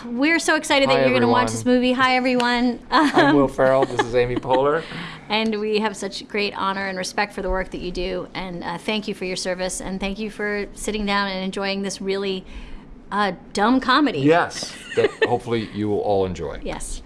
we're so excited Hi, that you're going to watch this movie. Hi, everyone. I'm um, Will Ferrell. This is Amy Poehler. and we have such great honor and respect for the work that you do. And uh, thank you for your service. And thank you for sitting down and enjoying this really uh, dumb comedy. Yes, that hopefully you will all enjoy. Yes.